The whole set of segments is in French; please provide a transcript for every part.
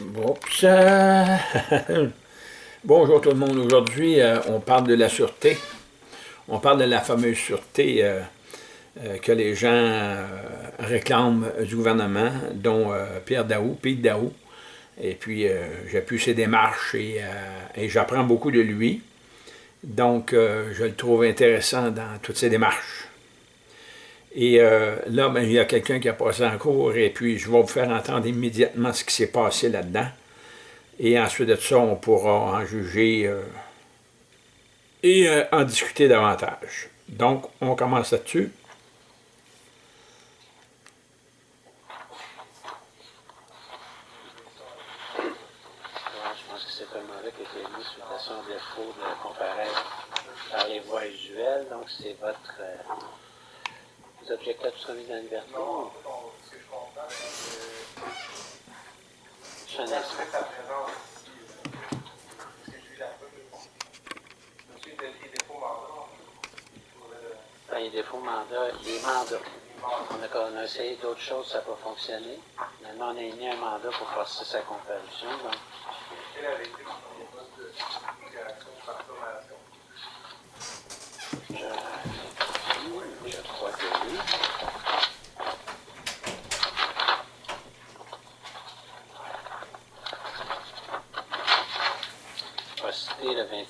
Euh, Bonjour tout le monde. Aujourd'hui, euh, on parle de la sûreté. On parle de la fameuse sûreté euh, que les gens réclament du gouvernement, dont Pierre Daou, Pete Daou. Et puis, j'appuie ses démarches et, j'apprends beaucoup de lui. Donc, je le trouve intéressant dans toutes ses démarches. Et euh, là, ben, il y a quelqu'un qui a passé en cours et puis je vais vous faire entendre immédiatement ce qui s'est passé là-dedans. Et ensuite de ça, on pourra en juger euh, et euh, en discuter davantage. Donc, on commence là-dessus. Par les voies usuelles. Donc, c'est votre euh, mis dans? Non, bon, ce que je comprends, c'est que sa présence euh, que je la il. On a, on a essayé d'autres choses, ça n'a pas fonctionné. Maintenant, on a émis un mandat pour forcer sa comparution. Donc,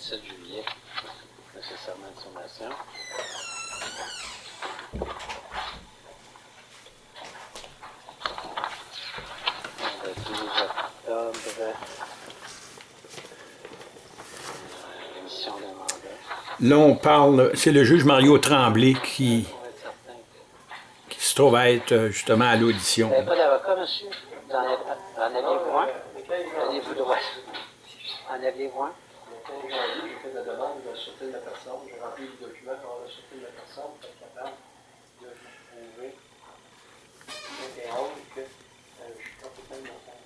17 juillet de ce serment de sommation. Le 12 octobre, l'émission de mandat. Là, on parle, c'est le juge Mario Tremblay qui, qui se trouve à être euh, justement à l'audition. Vous n'avez pas d'avocat, monsieur? Vous en avez-vous un? En avez-vous droit? En avez-vous un? Le 15 janvier, j'ai fait la demande de la sûreté de la personne. J'ai rempli le document pour la sûreté de la personne pour être capable de vous prouver 21 que euh, je suis complètement innocent.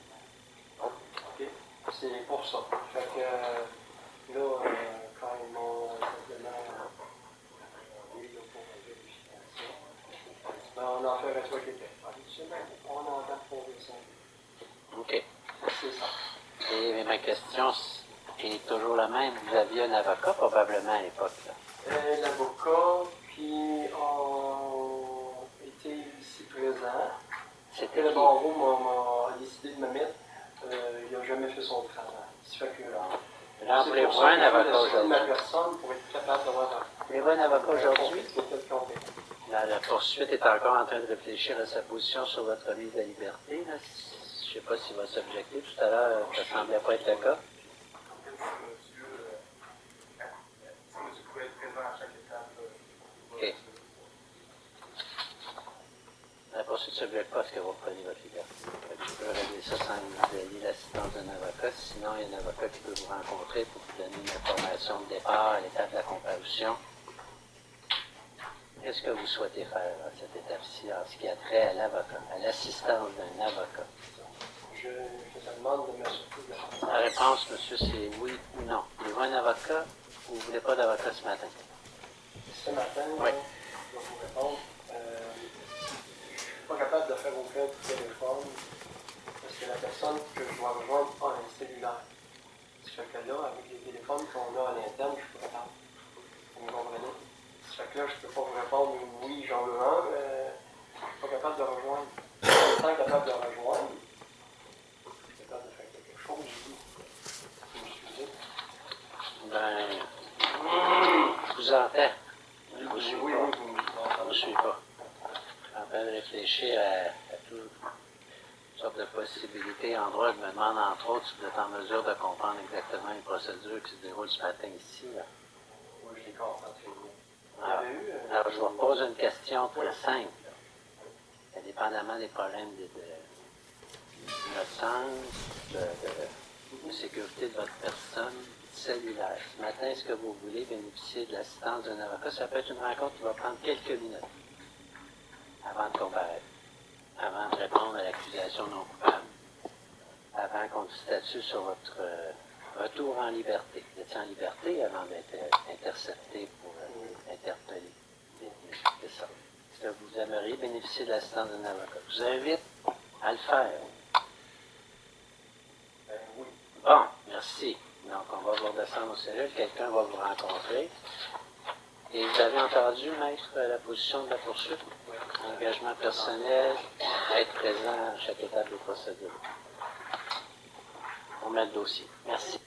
OK? C'est pour ça. Fait que euh, là, euh, quand ils m'ont là, pour la vérification, ben, on en fait un soit qui était. Habituellement, on en a prouvé ça. OK. C'est ça. Et ma question est toujours la même. Vous aviez un avocat probablement à l'époque. Euh, L'avocat qui ont été ici présents. C'était Le qui? barreau m'a- décidé de me mettre. Euh, il n'a jamais fait son travail. Ça fait que, Là, voulez-vous pour ça un avocat citer ma aujourd'hui? personne pour être capable d'avoir un Voulez-vous un avocat aujourd'hui? La, la poursuite est encore en train de réfléchir à sa position sur votre mise à liberté. là. Je ne sais pas s'il va s'objecter. Tout à l'heure, ça semblait pas être le cas. Monsieur, euh, si monsieur pouvait être présent à chaque étape. euh, OK. Poursuite ne s'objecte pas que vous preniez votre liberté. Je peux régler ça sans vous ayez l'assistance d'un avocat. Sinon, il y a un avocat qui peut vous rencontrer pour vous donner une information de départ à l'étape de la comparution. Qu'est-ce que vous souhaitez faire à cette étape-ci en ce qui a trait à l'avocat, à l'assistance d'un avocat? Je, je te demande de m'assurer de la réponse, monsieur, c'est oui ou non. Voulez-vous un avocat ou vous ne voulez pas d'avocat ce matin? Ce matin, Oui. je vais vous répondre. Euh, je ne suis pas capable de faire aucun téléphone parce que la personne que je dois rejoindre a un cellulaire. Ça fait que là, avec les téléphones qu'on a à l'interne, je peux répondre. Vous me comprenez? Ça fait que là, je ne peux pas vous répondre oui, j'en veux un, mais je ne suis pas capable de rejoindre. Étant capable de rejoindre, je suis capable de faire quelque chose, oui. Vous me? Ben, je vous entends. Je vous suis oui, pas. oui, vous me Je ne suis pas. De réfléchir à, à toutes sortes de possibilités. En droit, je me demande entre autres si vous êtes en mesure de comprendre exactement les procédures qui se déroulent ce matin ici. là. Oui, je les comprends très bien. Alors, eu, euh, alors, je vous repose une question très simple. Indépendamment des problèmes de, de, d'innocence, de, de- de sécurité de votre personne, cellulaire. Ce matin, est-ce que vous voulez bénéficier de l'assistance d'un avocat? Ça peut être une rencontre qui va prendre quelques minutes avant de comparaître, avant de répondre à l'accusation non coupable, avant qu'on statue sur votre euh, retour en liberté. Vous étiez en liberté avant d'être euh, intercepté pour euh, interpeller. C'est ça. Est-ce que vous aimeriez bénéficier de l'assistance d'un avocat? Je vous invite à le faire. on va vous redescendre aux cellules, quelqu'un va vous rencontrer. Et vous avez entendu, maître, la position de la poursuite? Engagement personnel, être présent à chaque étape de procédure. On met le dossier. Merci.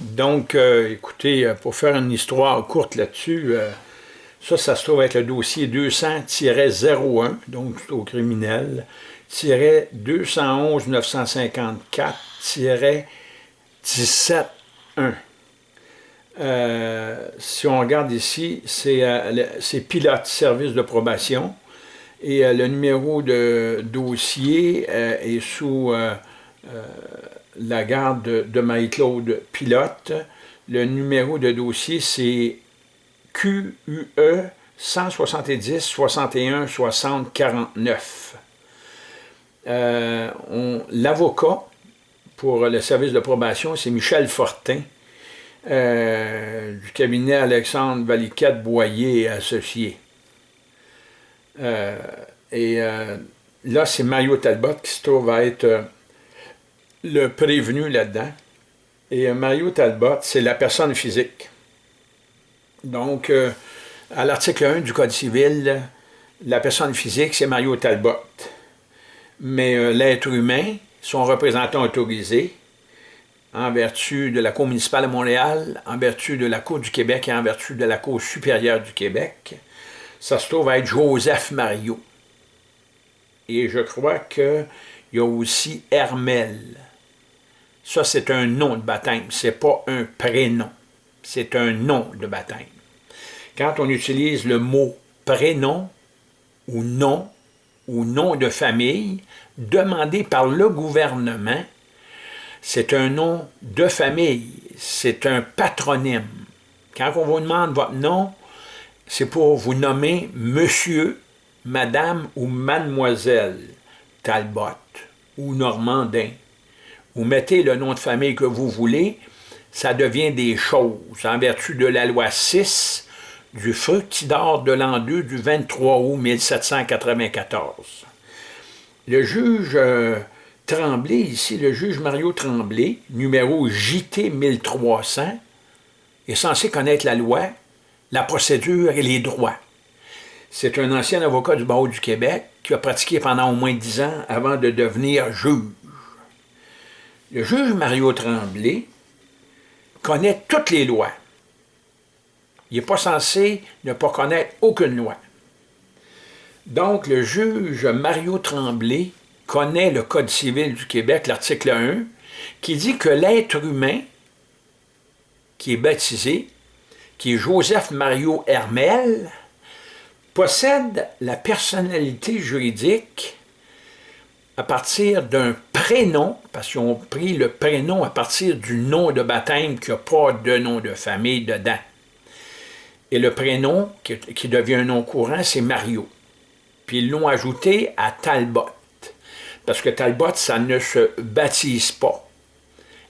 Donc, euh, écoutez, euh, pour faire une histoire courte là-dessus, euh, ça, ça se trouve être le dossier 200-01, donc au criminel, 211 954 1 si on regarde ici, c'est pilote service de probation et le numéro de dossier est sous la garde de, Marie-Claude Pilote. Le numéro de dossier, c'est QUE 170 61 60 49. L'avocat pour le service de probation, c'est Michel Fortin, euh, du cabinet Alexandre Valiquette Boyer et Associés. Euh, et euh, là, c'est Mario Talbot qui se trouve à être le prévenu là-dedans. Et Mario Talbot, c'est la personne physique. Donc, à l'article 1 du Code civil, la personne physique, c'est Mario Talbot. Mais l'être humain, son représentant autorisé, en vertu de la Cour municipale de Montréal, en vertu de la Cour du Québec et en vertu de la Cour supérieure du Québec, ça se trouve être Joseph Mario. Et je crois qu'il y a aussi Hermel. Ça, c'est un nom de baptême, c'est pas un prénom. C'est un nom de baptême. Quand on utilise le mot prénom ou nom ou nom de famille demandé par le gouvernement, c'est un nom de famille, c'est un patronyme. Quand on vous demande votre nom, c'est pour vous nommer monsieur, madame ou mademoiselle Talbot ou Normandin vous mettez le nom de famille que vous voulez, ça devient des choses, en vertu de la loi 6 du fructidor de l'an 2 du 23 août 1794. Le juge euh, Tremblay, ici, le juge Mario Tremblay, numéro JT 1300, est censé connaître la loi, la procédure et les droits. C'est un ancien avocat du barreau du Québec qui a pratiqué pendant au moins dix ans avant de devenir juge. Le juge Mario Tremblay connaît toutes les lois. Il n'est pas censé ne pas connaître aucune loi. Donc, le juge Mario Tremblay connaît le Code civil du Québec, l'article 1, qui dit que l'être humain qui est baptisé, qui est Joseph Mario Hermel, possède la personnalité juridique à partir d'un prénom, parce qu'ils ont pris le prénom à partir du nom de baptême qui n'a pas de nom de famille dedans. Et le prénom, qui, devient un nom courant, c'est Mario. Puis ils l'ont ajouté à Talbot, parce que Talbot, ça ne se baptise pas.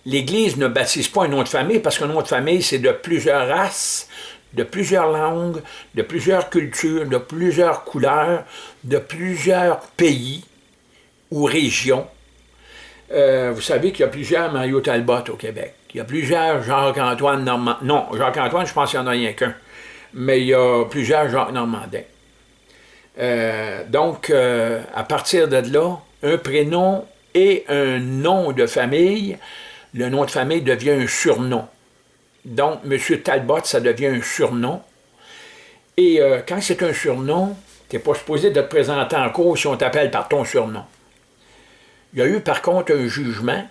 L'Église ne baptise pas un nom de famille, parce qu'un nom de famille, c'est de plusieurs races, de plusieurs langues, de plusieurs cultures, de plusieurs couleurs, de plusieurs pays, ou régions. Euh, vous savez qu'il y a plusieurs Mario Talbot au Québec. Il y a plusieurs Jacques-Antoine Normandin. Non, Jacques-Antoine, je pense qu'il n'y en a rien qu'un. Mais il y a plusieurs Jacques Normandin. Euh, donc, euh, à partir de là, un prénom et un nom de famille, le nom de famille devient un surnom. Donc, M. Talbot, ça devient un surnom. Et quand c'est un surnom, tu n'es pas supposé de te présenter en cours si on t'appelle par ton surnom. Il y a eu par contre un jugement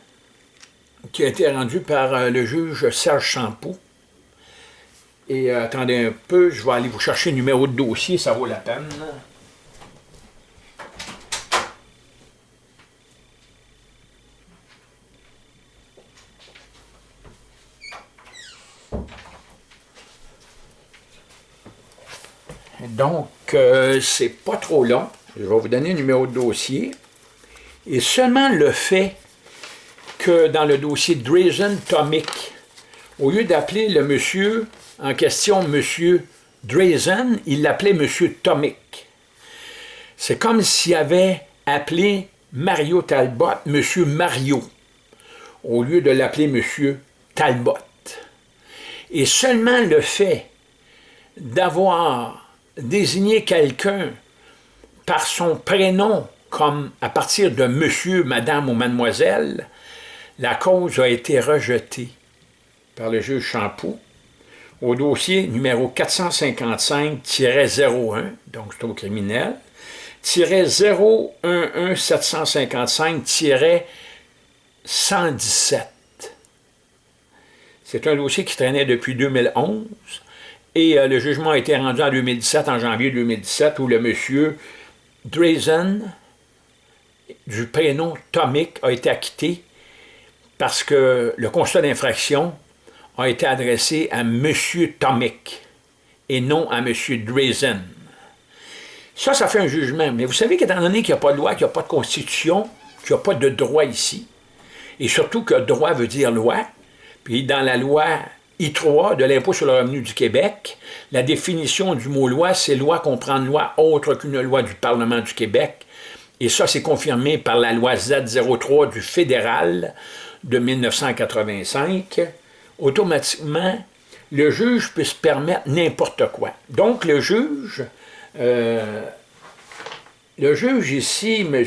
qui a été rendu par euh, le juge Serge Champoux. Et euh, attendez un peu, je vais aller vous chercher le numéro de dossier, ça vaut la peine. Donc, euh, c'est pas trop long. Je vais vous donner le numéro de dossier. Et seulement le fait que dans le dossier Drazen Tomic, au lieu d'appeler le monsieur en question monsieur Drazen, il l'appelait monsieur Tomic. C'est comme s'il avait appelé Mario Talbot monsieur Mario, au lieu de l'appeler M. Talbot. Et seulement le fait d'avoir désigné quelqu'un par son prénom, comme à partir de monsieur, madame ou mademoiselle, la cause a été rejetée par le juge Champoux au dossier numéro 455-01, donc c'est au criminel, 011-755-117. C'est un dossier qui traînait depuis 2011 et euh, le jugement a été rendu en 2017, en janvier 2017, où le monsieur Drazen, du prénom Tomic, a été acquitté parce que le constat d'infraction a été adressé à M. Tomic et non à M. Drazen. Ça, ça fait un jugement. Mais vous savez qu'étant donné qu'il n'y a pas de loi, qu'il n'y a pas de constitution, qu'il n'y a pas de droit ici, et surtout que droit veut dire loi, puis dans la loi I3 de l'impôt sur le revenu du Québec, la définition du mot loi, c'est loi comprend une loi autre qu'une loi du Parlement du Québec. Et ça, c'est confirmé par la loi Z03 du fédéral de 1985. Automatiquement, le juge peut se permettre n'importe quoi. Donc, le juge, euh, le juge ici, M.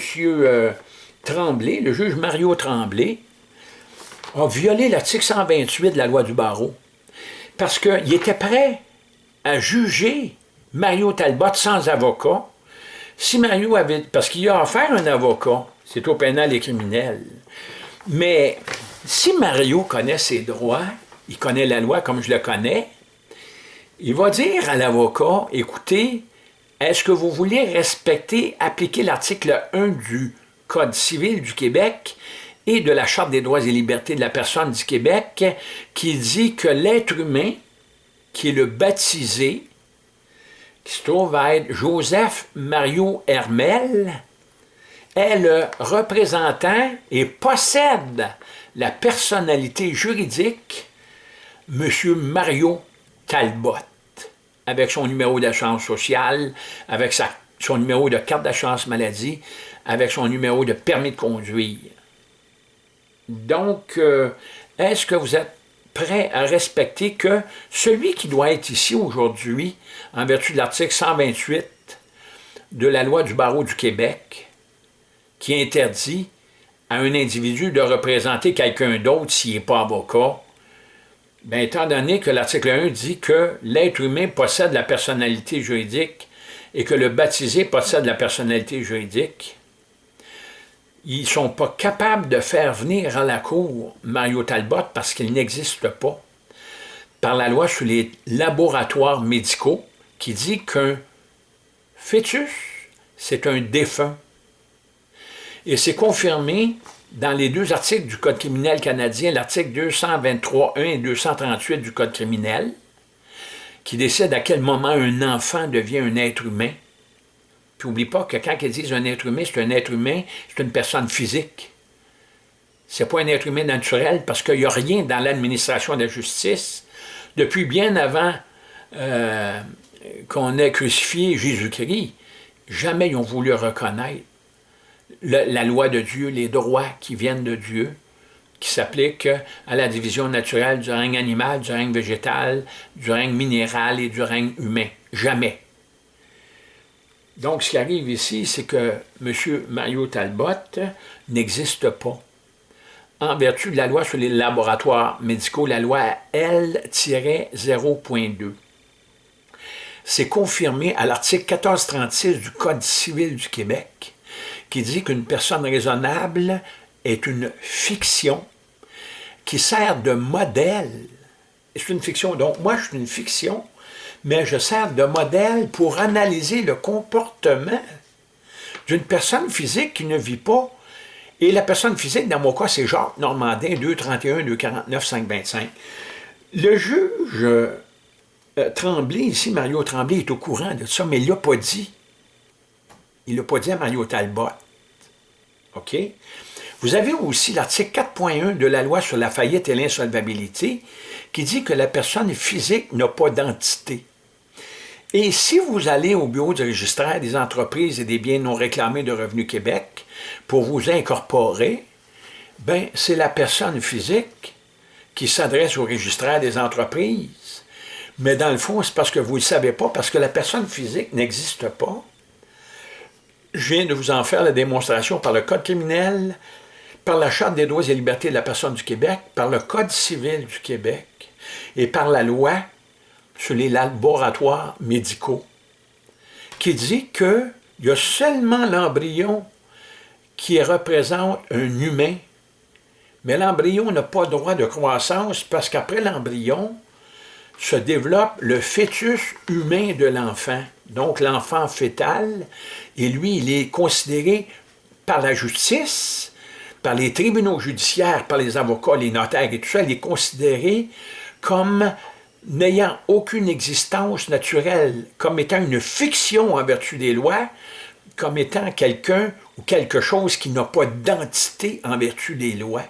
Tremblay, le juge Mario Tremblay, a violé l'article 128 de la loi du barreau parce qu'il était prêt à juger Mario Talbot sans avocat si Mario avait... parce qu'il a offert un avocat, c'est au pénal et criminel. Mais si Mario connaît ses droits, il connaît la loi comme je le connais, il va dire à l'avocat, écoutez, est-ce que vous voulez respecter, appliquer l'article 1 du Code civil du Québec et de la Charte des droits et libertés de la personne du Québec qui dit que l'être humain, qui est le baptisé, qui se trouve à être Joseph Mario Hermel, est le représentant et possède la personnalité juridique M. Mario Talbot, avec son numéro d'assurance sociale, avec sa, son numéro de carte d'assurance maladie, avec son numéro de permis de conduire. Donc, euh, est-ce que vous êtes prêt à respecter que celui qui doit être ici aujourd'hui, en vertu de l'article 128 de la loi du barreau du Québec, qui interdit à un individu de représenter quelqu'un d'autre s'il n'est pas avocat, bien, étant donné que l'article 1 dit que l'être humain possède la personnalité juridique et que le baptisé possède la personnalité juridique, ils ne sont pas capables de faire venir à la cour Mario Talbot parce qu'il n'existe pas par la loi sur les laboratoires médicaux qui dit qu'un fœtus, c'est un défunt. Et c'est confirmé dans les deux articles du Code criminel canadien, l'article 223.1 et 238 du Code criminel, qui décide à quel moment un enfant devient un être humain. N'oublie pas que quand ils disent un être humain, c'est un être humain, c'est une personne physique. C'est pas un être humain naturel parce qu'il n'y a rien dans l'administration de la justice depuis bien avant euh, qu'on ait crucifié Jésus-Christ. Jamais ils ont voulu reconnaître la loi de Dieu, les droits qui viennent de Dieu, qui s'appliquent à la division naturelle du règne animal, du règne végétal, du règne minéral et du règne humain. Jamais. Donc, ce qui arrive ici, c'est que M. Mario Talbot n'existe pas. En vertu de la loi sur les laboratoires médicaux, la loi L-0.2. C'est confirmé à l'article 1436 du Code civil du Québec, qui dit qu'une personne raisonnable est une fiction qui sert de modèle. C'est une fiction, donc moi je suis une fiction mais je sers de modèle pour analyser le comportement d'une personne physique qui ne vit pas. Et la personne physique, dans mon cas, c'est Jacques Normandin, 231, 249, 525. Le juge euh, Tremblay, ici, Mario Tremblay, est au courant de ça, mais il ne l'a pas dit. Il ne l'a pas dit à Mario Talbot. OK? Vous avez aussi l'article 4.1 de la loi sur la faillite et l'insolvabilité qui dit que la personne physique n'a pas d'entité. Et si vous allez au bureau du registraire des entreprises et des biens non réclamés de Revenu Québec pour vous incorporer, Ben, c'est la personne physique qui s'adresse au registraire des entreprises. Mais dans le fond, c'est parce que vous ne le savez pas, parce que la personne physique n'existe pas. Je viens de vous en faire la démonstration par le Code criminel, par la Charte des droits et libertés de la personne du Québec, par le Code civil du Québec et par la loi sur les laboratoires médicaux, qui dit qu'il y a seulement l'embryon qui représente un humain, mais l'embryon n'a pas droit de croissance parce qu'après l'embryon se développe le fœtus humain de l'enfant, donc l'enfant fœtal, et lui, il est considéré par la justice, par les tribunaux judiciaires, par les avocats, les notaires et tout ça, il est considéré comme n'ayant aucune existence naturelle, comme étant une fiction en vertu des lois, comme étant quelqu'un ou quelque chose qui n'a pas d'identité en vertu des lois.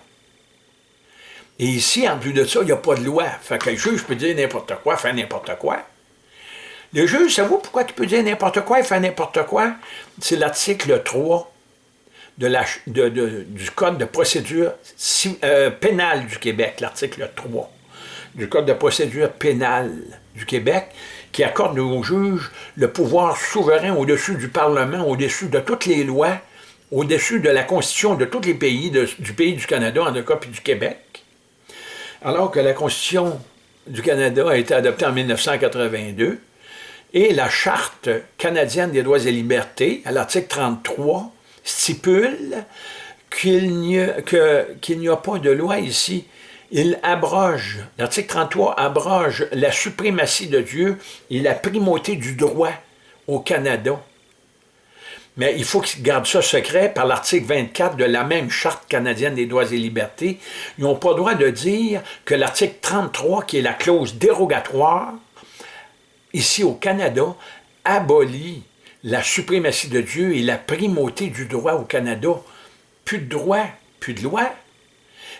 Et ici, en plus de ça, il n'y a pas de loi. Fait que le juge peut dire n'importe quoi, faire n'importe quoi. Le juge, savez-vous pourquoi il peut dire n'importe quoi et faire n'importe quoi? C'est l'article 3 de la, du Code de procédure euh, pénale du Québec, l'article 3 du Code de procédure pénale du Québec, qui accorde aux juges le pouvoir souverain au-dessus du Parlement, au-dessus de toutes les lois, au-dessus de la Constitution de tous les pays, du pays du Canada, en tout cas, puis du Québec. Alors que la Constitution du Canada a été adoptée en 1982, et la Charte canadienne des droits et libertés, à l'article 33, stipule qu'il n'y a, pas de loi ici. Il abroge, l'article 33 abroge la suprématie de Dieu et la primauté du droit au Canada. Mais il faut qu'ils gardent ça secret par l'article 24 de la même Charte canadienne des droits et libertés. Ils n'ont pas le droit de dire que l'article 33, qui est la clause dérogatoire, ici au Canada, abolit la suprématie de Dieu et la primauté du droit au Canada. Plus de droit, plus de loi.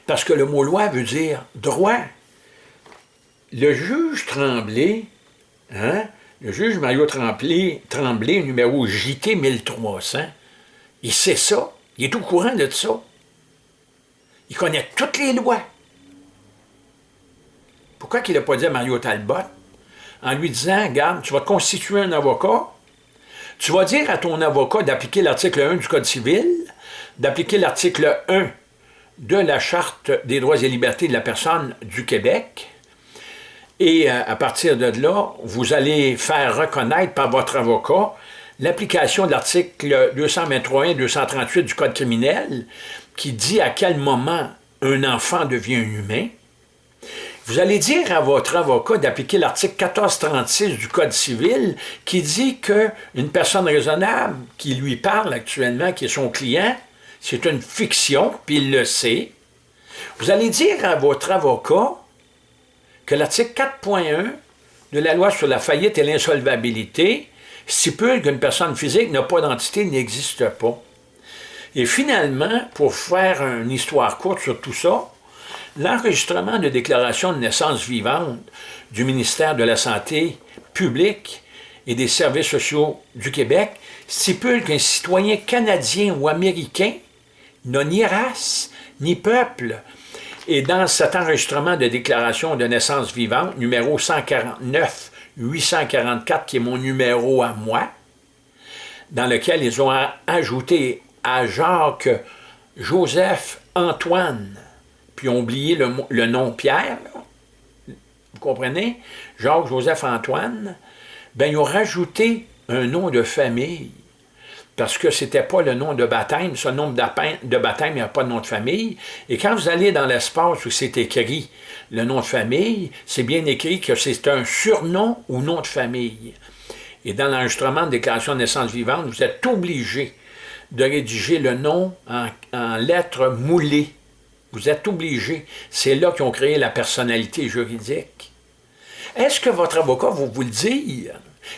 Parce que le mot loi veut dire droit. Le juge Tremblay, hein, le juge Mario Tremblay, Tremblay, numéro JT 1300, il sait ça, il est au courant de ça. Il connaît toutes les lois. Pourquoi qu'il n'a pas dit à Mario Talbot, en lui disant, regarde, tu vas constituer un avocat, tu vas dire à ton avocat d'appliquer l'article 1 du Code civil, d'appliquer l'article 1 de la Charte des droits et libertés de la personne du Québec, et euh, à partir de là, vous allez faire reconnaître par votre avocat l'application de l'article 223 et 238 du Code criminel qui dit à quel moment un enfant devient humain, vous allez dire à votre avocat d'appliquer l'article 1436 du Code civil qui dit qu'une personne raisonnable qui lui parle actuellement, qui est son client, c'est une fiction, puis il le sait. Vous allez dire à votre avocat que l'article 4.1 de la loi sur la faillite et l'insolvabilité stipule qu'une personne physique n'a pas d'entité, n'existe pas. Et finalement, pour faire une histoire courte sur tout ça, l'enregistrement de déclaration de naissance vivante du ministère de la Santé publique et des services sociaux du Québec stipule qu'un citoyen canadien ou américain n'a ni race, ni peuple. Et dans cet enregistrement de déclaration de naissance vivante, numéro 149 844, qui est mon numéro à moi, dans lequel ils ont ajouté à Jacques Joseph Antoine puis ont oublié le, nom Pierre, vous comprenez? Jacques-Joseph-Antoine, ben ils ont rajouté un nom de famille, parce que ce n'était pas le nom de baptême, ce nom de baptême, il n'y a pas de nom de famille, et quand vous allez dans l'espace où c'est écrit le nom de famille, c'est bien écrit que c'est un surnom ou nom de famille. Et dans l'enregistrement de déclaration de naissance vivante, vous êtes obligé de rédiger le nom en, en lettres moulées, vous êtes obligé. C'est là qu'ils ont créé la personnalité juridique. Est-ce que votre avocat va vous le dire?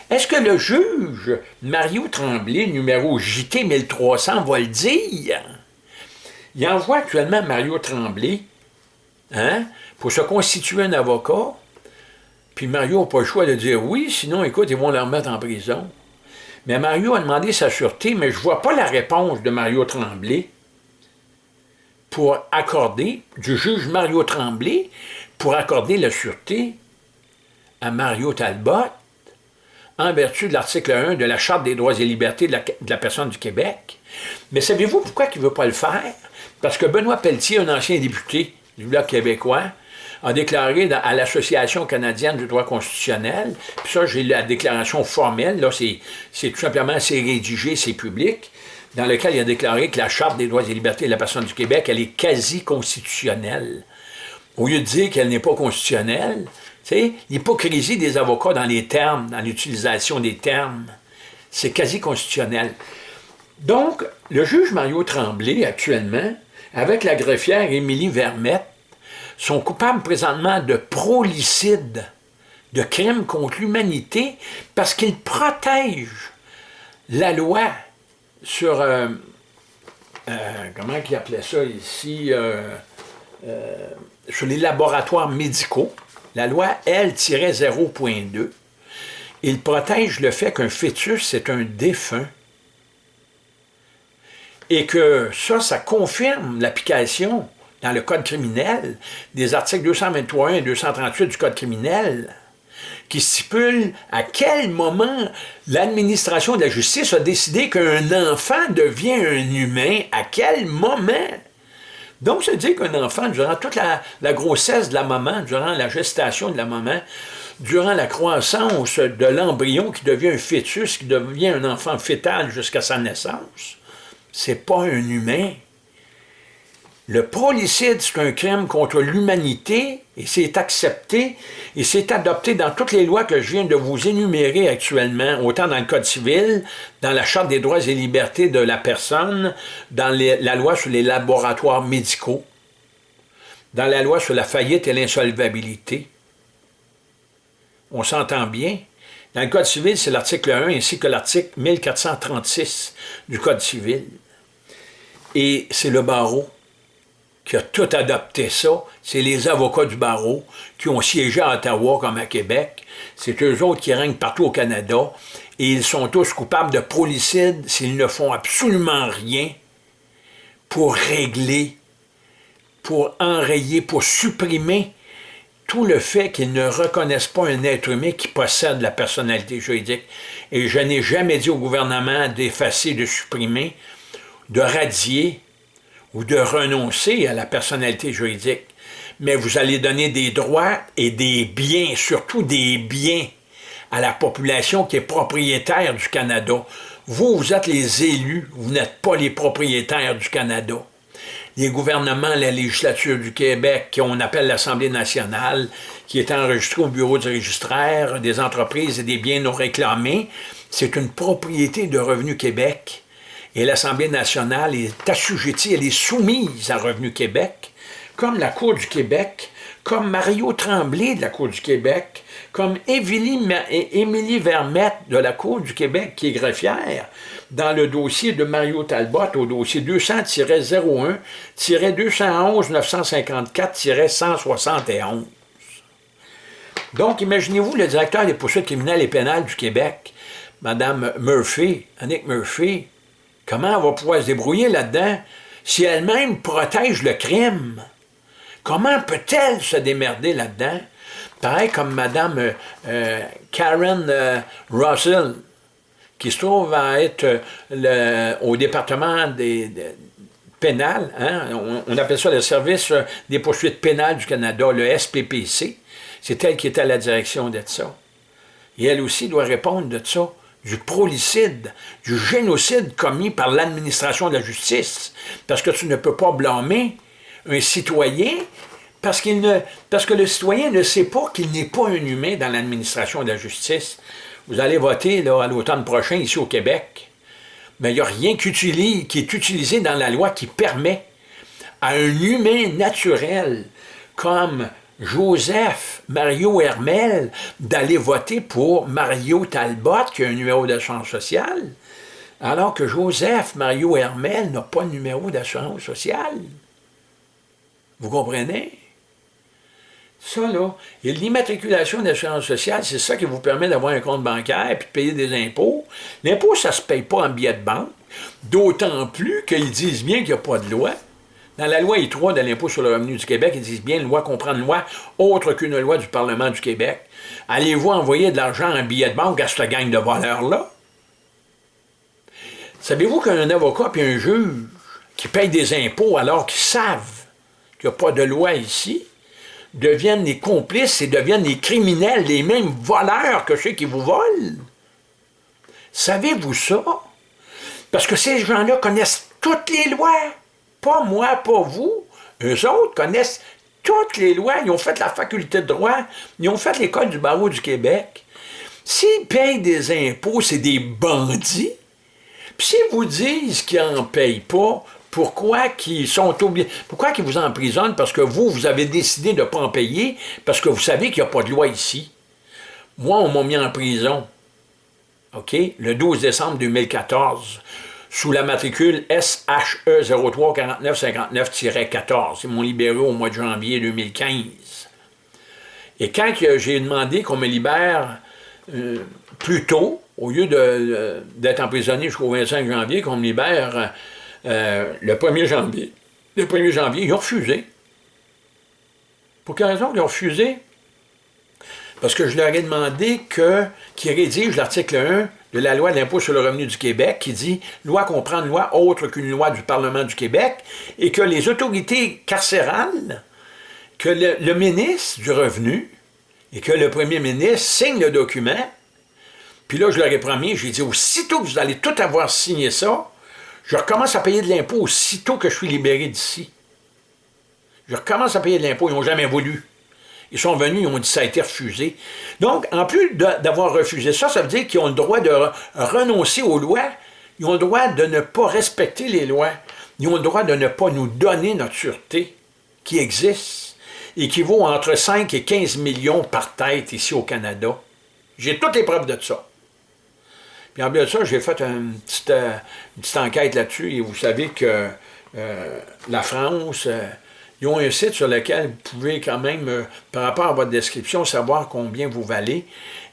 Est-ce que le juge Mario Tremblay, numéro JT 1300, va le dire? Il envoie actuellement Mario Tremblay hein, pour se constituer un avocat, puis Mario n'a pas le choix de dire oui, sinon, écoute, ils vont le remettre en prison. Mais Mario a demandé sa sûreté, mais je ne vois pas la réponse de Mario Tremblay pour accorder, du juge Mario Tremblay, pour accorder la sûreté à Mario Talbot en vertu de l'article 1 de la Charte des droits et libertés de la, personne du Québec. Mais savez-vous pourquoi il ne veut pas le faire? Parce que Benoît Pelletier, un ancien député du Bloc québécois, a déclaré à l'Association canadienne du droit constitutionnel, puis ça, j'ai la déclaration formelle, là, c'est tout simplement, c'est rédigé, c'est public, dans lequel il a déclaré que la Charte des droits et libertés de la personne du Québec, elle est quasi constitutionnelle. Au lieu de dire qu'elle n'est pas constitutionnelle, tu sais, l'hypocrisie des avocats dans les termes, dans l'utilisation des termes, c'est quasi constitutionnel. Donc, le juge Mario Tremblay, actuellement, avec la greffière Émilie Vermette, sont coupables présentement de prolicide, de crimes contre l'humanité, parce qu'ils protègent la loi sur, euh, euh, comment il appelait ça ici, euh, sur les laboratoires médicaux, la loi L-0.2. Ils protègent le fait qu'un fœtus, c'est un défunt et que ça, ça confirme l'application dans le Code criminel des articles 223 et 238 du Code criminel qui stipule à quel moment l'administration de la justice a décidé qu'un enfant devient un humain, à quel moment. Donc, ça veut dire qu'un enfant, durant toute la, grossesse de la maman, durant la gestation de la maman, durant la croissance de l'embryon qui devient un fœtus, qui devient un enfant fœtal jusqu'à sa naissance, c'est pas un humain. Le prolicide, c'est un crime contre l'humanité et c'est accepté et c'est adopté dans toutes les lois que je viens de vous énumérer actuellement, autant dans le Code civil, dans la Charte des droits et libertés de la personne, dans la loi sur les laboratoires médicaux, dans la loi sur la faillite et l'insolvabilité. On s'entend bien? Dans le Code civil, c'est l'article 1 ainsi que l'article 1436 du Code civil. Et c'est le barreau qui a tout adopté ça. C'est les avocats du barreau qui ont siégé à Ottawa comme à Québec. C'est eux autres qui règnent partout au Canada. Et ils sont tous coupables de prolicide s'ils ne font absolument rien pour régler, pour enrayer, pour supprimer tout le fait qu'ils ne reconnaissent pas un être humain qui possède la personnalité juridique. Et je n'ai jamais dit au gouvernement d'effacer, de supprimer, de radier ou de renoncer à la personnalité juridique. Mais vous allez donner des droits et des biens, surtout des biens, à la population qui est propriétaire du Canada. Vous, vous êtes les élus, vous n'êtes pas les propriétaires du Canada les gouvernements, la législature du Québec, qu'on appelle l'Assemblée nationale, qui est enregistrée au bureau du registraire des entreprises et des biens non réclamés, c'est une propriété de Revenu Québec. Et l'Assemblée nationale est assujettie, elle est soumise à Revenu Québec, comme la Cour du Québec, comme Mario Tremblay de la Cour du Québec, comme Émilie, Vermette de la Cour du Québec, qui est greffière, dans le dossier de Mario Talbot, au dossier 200-01-211-954-171. Donc, imaginez-vous le directeur des poursuites criminelles et pénales du Québec, Mme Murphy, Annick Murphy, comment elle va pouvoir se débrouiller là-dedans si elle-même protège le crime? Comment peut-elle se démerder là-dedans? Pareil comme Mme euh, euh, Karen euh, Russell, qui se trouve à être euh, au département des, hein, on, on appelle ça le service euh, des poursuites pénales du Canada, le SPPC. C'est elle qui est à la direction de ça. Et elle aussi doit répondre de ça, du prolicide, du génocide commis par l'administration de la justice. Parce que tu ne peux pas blâmer un citoyen parce, ne, parce que le citoyen ne sait pas qu'il n'est pas un humain dans l'administration de la justice. Vous allez voter à l'automne prochain ici au Québec. Mais il n'y a rien qui est utilisé dans la loi qui permet à un humain naturel comme Joseph Mario Hermel d'aller voter pour Mario Talbot, qui a un numéro d'assurance sociale, alors que Joseph Mario Hermel n'a pas de numéro d'assurance sociale. Vous comprenez? Ça, là, et l'immatriculation d'assurance sociale, c'est ça qui vous permet d'avoir un compte bancaire et de payer des impôts. L'impôt, ça ne se paye pas en billets de banque, d'autant plus qu'ils disent bien qu'il n'y a pas de loi. Dans la loi I3 de l'impôt sur le revenu du Québec, ils disent bien loi comprendre loi autre qu'une loi du Parlement du Québec. Allez-vous envoyer de l'argent en billet de banque à cette gang de voleurs-là? Savez-vous qu'un avocat et un juge qui payent des impôts alors qu'ils savent qu'il n'y a pas de loi ici, deviennent les complices et deviennent les criminels, les mêmes voleurs que ceux qui vous volent? Savez-vous ça? Parce que ces gens-là connaissent toutes les lois. Pas moi, pas vous. Eux autres connaissent toutes les lois. Ils ont fait la faculté de droit. Ils ont fait l'école du barreau du Québec. S'ils payent des impôts, c'est des bandits. Puis s'ils vous disent qu'ils n'en payent pas, pourquoi qu'ils sont obligés, pourquoi qu'ils vous emprisonnent? Parce que vous, vous avez décidé de ne pas en payer, parce que vous savez qu'il n'y a pas de loi ici? Moi, on m'a mis en prison, OK, le 12 décembre 2014, sous la matricule SHE 034959-14. Ils m'ont libéré au mois de janvier 2015. Et quand j'ai demandé qu'on me libère euh, plus tôt, au lieu d'être emprisonné jusqu'au 25 janvier, qu'on me libère euh, le 1er janvier, le 1er janvier, ils ont refusé. Pour quelle raison ils ont refusé? Parce que je leur ai demandé qu'ils rédigent l'article 1 de la loi d'impôt sur le revenu du Québec qui dit « Loi comprend une loi autre qu'une loi du Parlement du Québec » et que les autorités carcérales, que le, ministre du Revenu et que le premier ministre signent le document. Puis là, je leur ai promis, j'ai dit « Aussitôt que vous allez tout avoir signé ça, je recommence à payer de l'impôt aussitôt que je suis libéré d'ici. Je recommence à payer de l'impôt, ils n'ont jamais voulu. Ils sont venus, ils ont dit ça a été refusé. Donc, en plus d'avoir refusé ça, ça veut dire qu'ils ont le droit de renoncer aux lois, ils ont le droit de ne pas respecter les lois, ils ont le droit de ne pas nous donner notre sûreté qui existe et qui vaut entre 5 et 15 millions par tête ici au Canada. J'ai toutes les preuves de ça. Puis en plus de ça, j'ai fait une petite, euh, enquête là-dessus et vous savez que euh, la France... Euh, ils ont un site sur lequel vous pouvez quand même, euh, par rapport à votre description, savoir combien vous valez.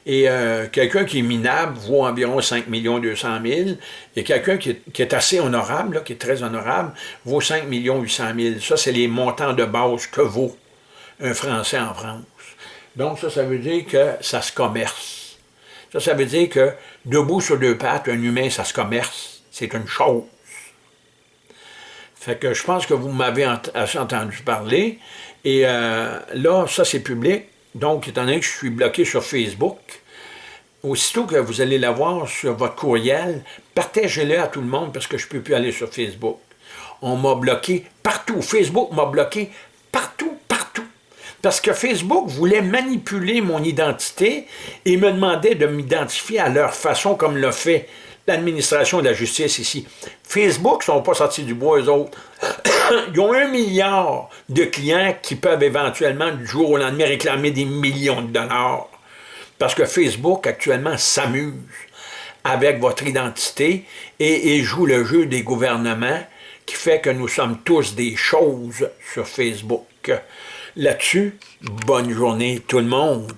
Et euh, quelqu'un qui est minable vaut environ 5 200 000. Et quelqu'un qui, est assez honorable, qui est très honorable, vaut 5 800 000. Ça, c'est les montants de base que vaut un Français en France. Donc ça, ça veut dire que ça se commerce. Ça, ça veut dire que debout sur deux pattes, un humain, ça se commerce. C'est une chose. Fait que je pense que vous m'avez assez entendu parler. Et euh, là, ça c'est public. Donc, étant donné que je suis bloqué sur Facebook, aussitôt que vous allez l'avoir sur votre courriel, partagez-le à tout le monde parce que je ne peux plus aller sur Facebook. On m'a bloqué partout. Facebook m'a bloqué partout, partout. Parce que Facebook voulait manipuler mon identité et me demandait de m'identifier à leur façon comme l'a fait l'administration de la justice ici. Facebook ne sont pas sortis du bois, eux autres. Ils ont un milliard de clients qui peuvent éventuellement, du jour au lendemain, réclamer des millions de dollars. Parce que Facebook, actuellement, s'amuse avec votre identité et, et joue le jeu des gouvernements qui fait que nous sommes tous des choses sur Facebook. Là-dessus, bonne journée tout le monde.